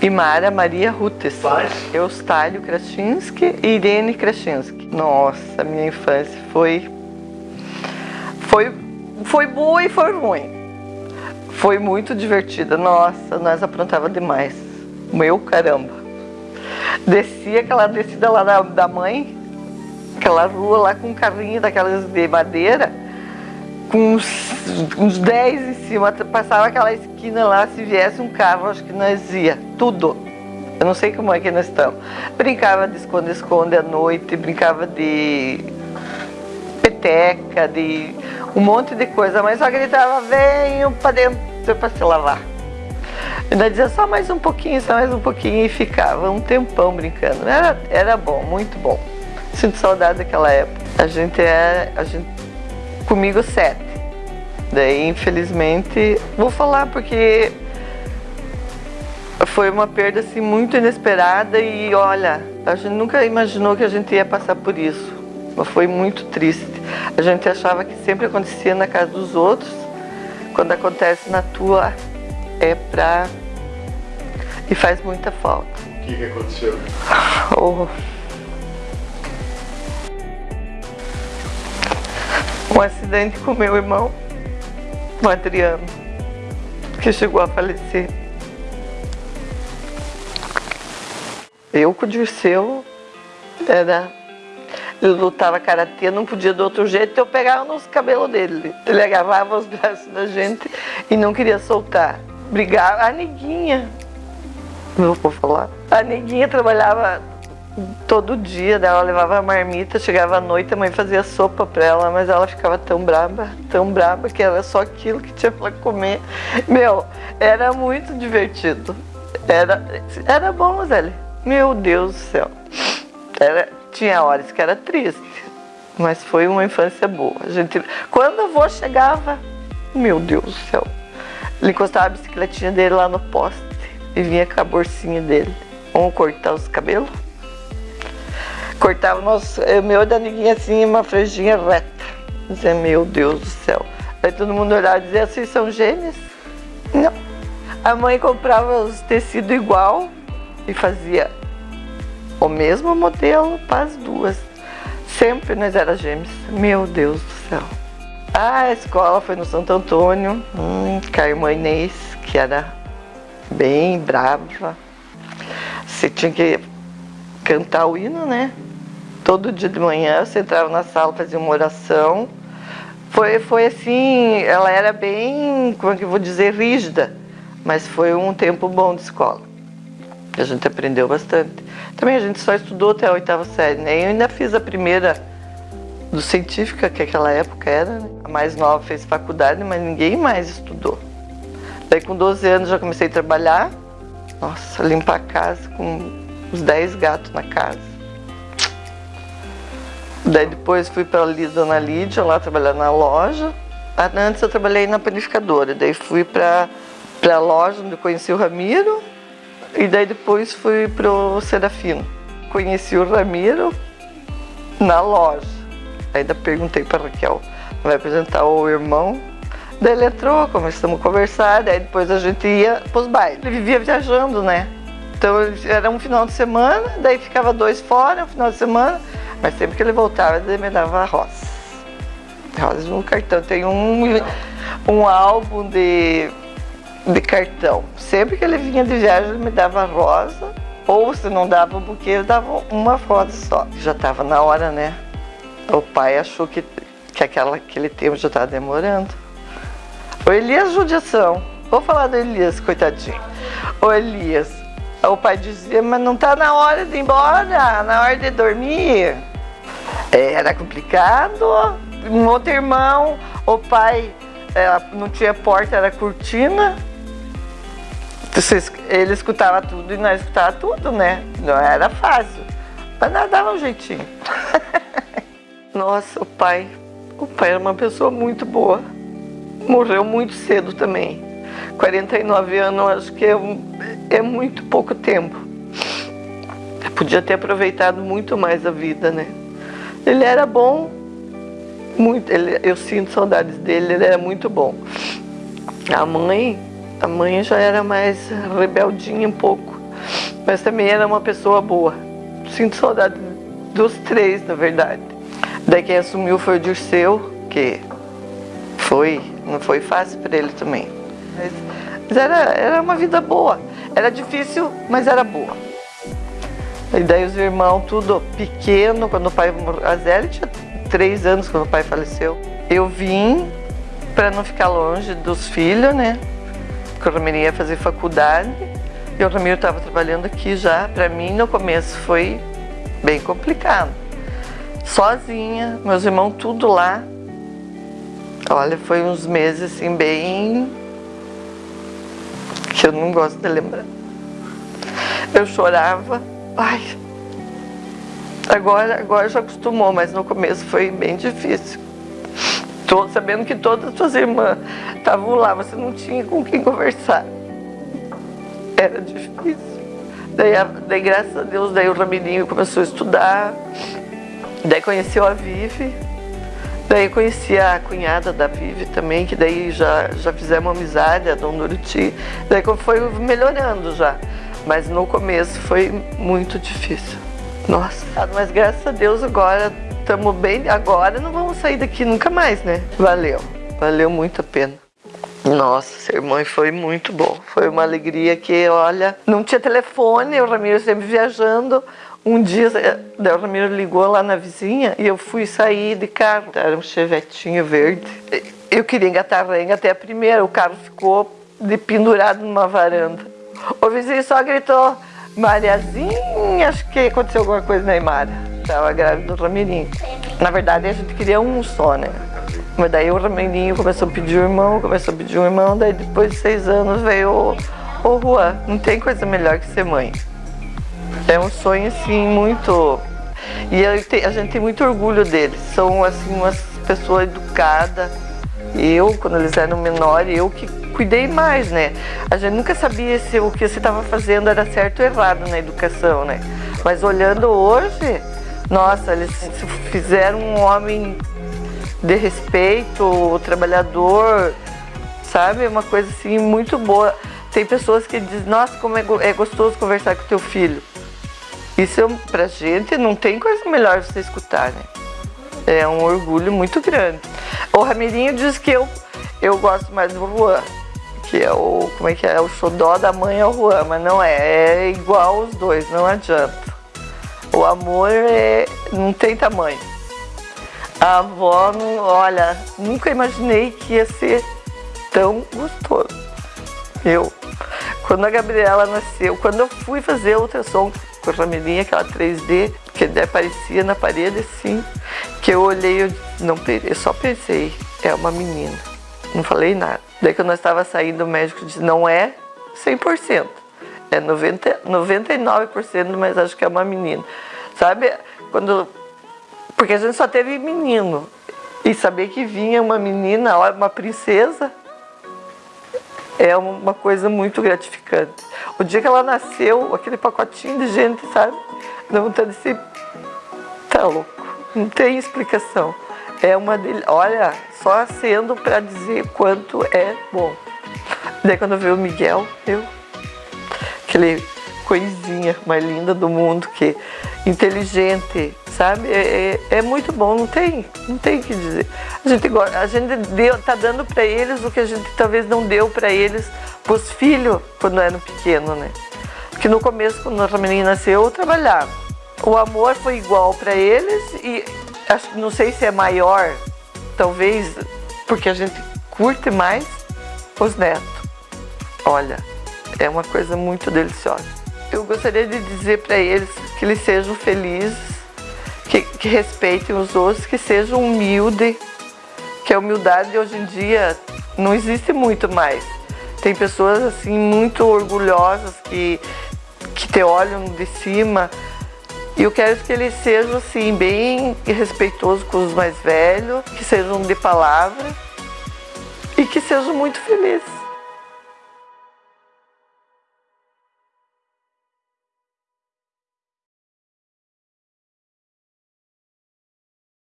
E Mara Maria Rutes. Pais? Eustário Krasinski e Irene Krasinski. Nossa, minha infância foi... Foi, foi boa e foi ruim. Foi muito divertida. Nossa, nós aprontava demais. Meu caramba. Descia aquela descida lá da, da mãe, aquela rua lá com um carrinho daquelas de madeira, com uns, uns 10 em cima, passava aquela esquina lá, se viesse um carro, acho que nós ia, tudo. Eu não sei como é que nós estamos. Brincava de esconde-esconde à noite, brincava de peteca, de um monte de coisa, mas só gritava, venham para dentro para se lavar. Ainda dizia só mais um pouquinho, só mais um pouquinho e ficava um tempão brincando. Era, era bom, muito bom. Sinto saudade daquela época. A gente é, a gente, comigo sete. Daí, infelizmente, vou falar porque foi uma perda assim muito inesperada e olha, a gente nunca imaginou que a gente ia passar por isso. Mas foi muito triste. A gente achava que sempre acontecia na casa dos outros, quando acontece na tua é pra e faz muita falta. O que, que aconteceu? Oh. Um acidente com meu irmão, o Adriano, que chegou a falecer. Eu com o Dirceu era. Ele lutava karatê, não podia de outro jeito, então eu pegava nos cabelos dele. Ele agarrava os braços da gente e não queria soltar. Brigava. A neguinha, não vou falar. A neguinha trabalhava todo dia, ela levava a marmita, chegava à noite, a mãe fazia sopa para ela, mas ela ficava tão braba, tão braba, que era só aquilo que tinha para comer. Meu, era muito divertido. Era, era bom, Zé. Meu Deus do céu. Era, tinha horas que era triste, mas foi uma infância boa. A gente, quando o avô chegava, meu Deus do céu, ele encostava a bicicletinha dele lá no poste e vinha com a bolsinha dele. Vamos cortar os cabelos? Cortava nosso, o meu da neguinha assim, uma franjinha reta. Dizia, meu Deus do céu. Aí todo mundo olhava e dizia, vocês são gêmeos? Não. A mãe comprava os tecidos igual e fazia o mesmo modelo para as duas. Sempre nós era gêmeos. Meu Deus do céu. A escola foi no Santo Antônio, hum, com a irmã Inês, que era bem brava. Você tinha que cantar o hino, né? Todo dia de manhã você entrava na sala, fazia uma oração. Foi, foi assim, ela era bem, como é que eu vou dizer, rígida, mas foi um tempo bom de escola. A gente aprendeu bastante. Também a gente só estudou até a oitava série, né? Eu ainda fiz a primeira do científica, que aquela época era, né? A mais nova fez faculdade, mas ninguém mais estudou. Daí com 12 anos já comecei a trabalhar. Nossa, limpar a casa com os 10 gatos na casa. Daí depois fui para Dona Lídia, lá trabalhar na loja. Antes eu trabalhei na panificadora, daí fui para a loja onde conheci o Ramiro. E daí depois fui para o Serafino. Conheci o Ramiro na loja. Ainda perguntei para Raquel, vai apresentar o irmão? Daí ele entrou, começamos a conversar, daí depois a gente ia para os bailes. Ele vivia viajando, né? Então era um final de semana, daí ficava dois fora, um final de semana, mas sempre que ele voltava, ele me dava rosas. Rosas no cartão. Tem um, um álbum de, de cartão. Sempre que ele vinha de viagem, ele me dava rosa, ou se não dava um buquê, ele dava uma rosa só. Já estava na hora, né? O pai achou que, que aquela, aquele tempo já estava demorando. O Elias judiação. Vou falar do Elias, coitadinho. O Elias, o pai dizia, mas não está na hora de ir embora, na hora de dormir. Era complicado. Um outro irmão, o pai é, não tinha porta, era cortina. Ele escutava tudo e nós escutava tudo, né? Não era fácil. Mas nada dava um jeitinho. Nossa, o pai, o pai era uma pessoa muito boa. Morreu muito cedo também. 49 anos, acho que é, é muito pouco tempo. Eu podia ter aproveitado muito mais a vida, né? Ele era bom, muito, ele, eu sinto saudades dele, ele era muito bom. A mãe, a mãe já era mais rebeldinha um pouco. Mas também era uma pessoa boa. Sinto saudade dos três, na verdade. Daí quem assumiu foi o Dirceu, que foi, não foi fácil para ele também. Mas, mas era, era uma vida boa. Era difícil, mas era boa. E daí os irmãos, tudo pequeno, quando o pai morreu. A Zélia tinha três anos quando o pai faleceu. Eu vim para não ficar longe dos filhos, né? Porque o Ramiro ia fazer faculdade e o Ramiro estava trabalhando aqui já. Para mim, no começo, foi bem complicado. Sozinha, meus irmãos tudo lá. Olha, foi uns meses assim bem eu não gosto de lembrar. Eu chorava, ai. Agora, agora já acostumou, mas no começo foi bem difícil. Tô sabendo que todas as suas irmãs estavam lá, você não tinha com quem conversar. Era difícil. Daí, daí, graças a Deus, daí o Ramirinho começou a estudar, daí conheceu a Vivi, daí conheci a cunhada da Vivi também, que daí já, já fizemos amizade, a Dona Uruti, daí foi melhorando já, mas no começo foi muito difícil. Nossa, mas graças a Deus agora estamos bem, agora não vamos sair daqui nunca mais, né? Valeu, valeu muito a pena. Nossa, ser mãe foi muito bom. Foi uma alegria que, olha, não tinha telefone, o Ramiro sempre viajando. Um dia, o Ramiro ligou lá na vizinha e eu fui sair de carro. Era um chevetinho verde. Eu queria engatar a renga até a primeira, o carro ficou pendurado numa varanda. O vizinho só gritou, Mariazinha, acho que aconteceu alguma coisa na Imara. Estava grávida do Ramirinho. Na verdade, a gente queria um só, né? Mas daí o Rameninho começou a pedir um irmão, começou a pedir um irmão, daí depois de seis anos veio o, o Juan. Não tem coisa melhor que ser mãe. É um sonho, assim, muito... E a gente tem muito orgulho deles. São, assim, umas pessoas educadas. Eu, quando eles eram menores, eu que cuidei mais, né? A gente nunca sabia se o que você estava fazendo era certo ou errado na educação, né? Mas olhando hoje, nossa, eles fizeram um homem de respeito, trabalhador, sabe? Uma coisa assim muito boa. Tem pessoas que dizem, nossa, como é, é gostoso conversar com teu filho. Isso é, pra gente não tem coisa melhor você escutar, né? É um orgulho muito grande. O Ramirinho diz que eu, eu gosto mais do Juan, que é o, como é que é, o xodó da mãe ao Juan, mas não é, é igual os dois, não adianta. O amor é, não tem tamanho. A avó, não, olha, nunca imaginei que ia ser tão gostoso. Eu, quando a Gabriela nasceu, quando eu fui fazer ultrassom com a Ramilinha, aquela 3D, que aparecia na parede assim, que eu olhei, eu, não, eu só pensei, é uma menina. Não falei nada. Daí que nós estava saindo, o médico disse, não é 100%, é 90, 99%, mas acho que é uma menina. Sabe, quando porque a gente só teve menino. E saber que vinha uma menina, uma princesa, é uma coisa muito gratificante. O dia que ela nasceu, aquele pacotinho de gente, sabe? Dá vontade de ser... Tá louco. Não tem explicação. É uma del... Olha, só sendo para dizer quanto é bom. Daí quando veio o Miguel, eu... Aquele coisinha mais linda do mundo, que inteligente, sabe? É, é, é, muito bom, não tem, não tem o que dizer. A gente, a gente deu, tá dando para eles o que a gente talvez não deu para eles, pros filhos, quando eram pequenos, né? Porque no começo, quando a menina nasceu, eu trabalhava. O amor foi igual para eles e acho, não sei se é maior, talvez porque a gente curte mais os netos. Olha, é uma coisa muito deliciosa. Eu gostaria de dizer para eles que eles sejam felizes, que, que respeitem os outros, que sejam humildes, que a humildade hoje em dia não existe muito mais. Tem pessoas assim muito orgulhosas que, que te olham de cima. E eu quero que eles sejam assim, bem respeitosos com os mais velhos, que sejam de palavra e que sejam muito felizes.